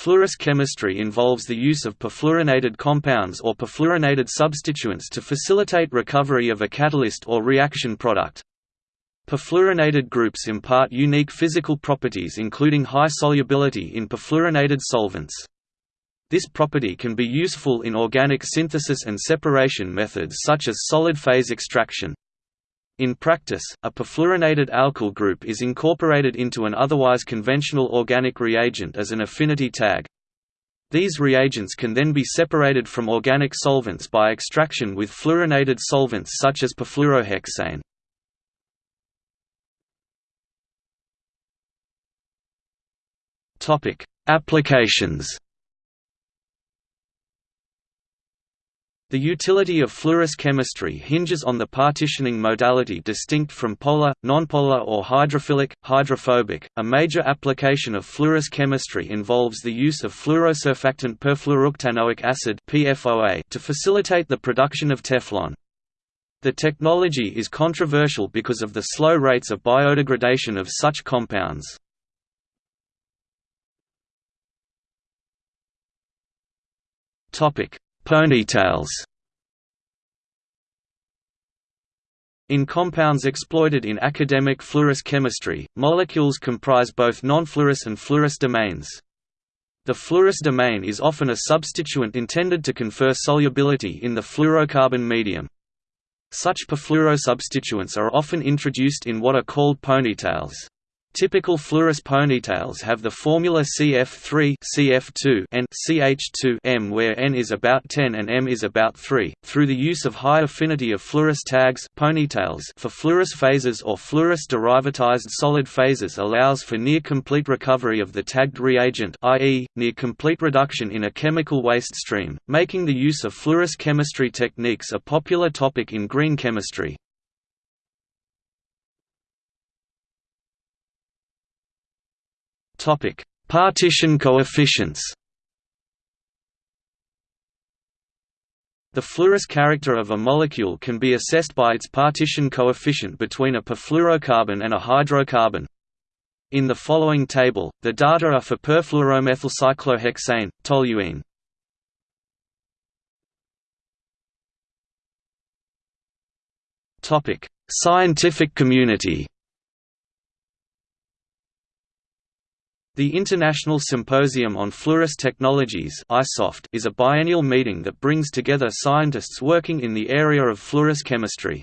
Fluorous chemistry involves the use of perfluorinated compounds or perfluorinated substituents to facilitate recovery of a catalyst or reaction product. Perfluorinated groups impart unique physical properties including high solubility in perfluorinated solvents. This property can be useful in organic synthesis and separation methods such as solid phase extraction. In practice, a perfluorinated alkyl group is incorporated into an otherwise conventional organic reagent as an affinity tag. These reagents can then be separated from organic solvents by extraction with fluorinated solvents such as perfluorohexane. Applications The utility of fluorous chemistry hinges on the partitioning modality distinct from polar, nonpolar or hydrophilic, hydrophobic. A major application of fluorous chemistry involves the use of fluorosurfactant perfluorooctanoic acid (PFOA) to facilitate the production of Teflon. The technology is controversial because of the slow rates of biodegradation of such compounds. Topic: Ponytails In compounds exploited in academic fluorous chemistry, molecules comprise both non-fluorous and fluorous domains. The fluorous domain is often a substituent intended to confer solubility in the fluorocarbon medium. Such perfluorosubstituents are often introduced in what are called ponytails. Typical fluorous ponytails have the formula CF3 CF2 and CH2 M where N is about 10 and M is about 3. Through the use of high affinity of fluorous tags ponytails for fluorous phases or fluorous derivatized solid phases allows for near complete recovery of the tagged reagent i.e., near complete reduction in a chemical waste stream, making the use of fluorous chemistry techniques a popular topic in green chemistry. Topic: Partition coefficients. The fluorous character of a molecule can be assessed by its partition coefficient between a perfluorocarbon and a hydrocarbon. In the following table, the data are for perfluoromethylcyclohexane, toluene. Scientific community. The International Symposium on Fluorous Technologies is a biennial meeting that brings together scientists working in the area of fluorous chemistry.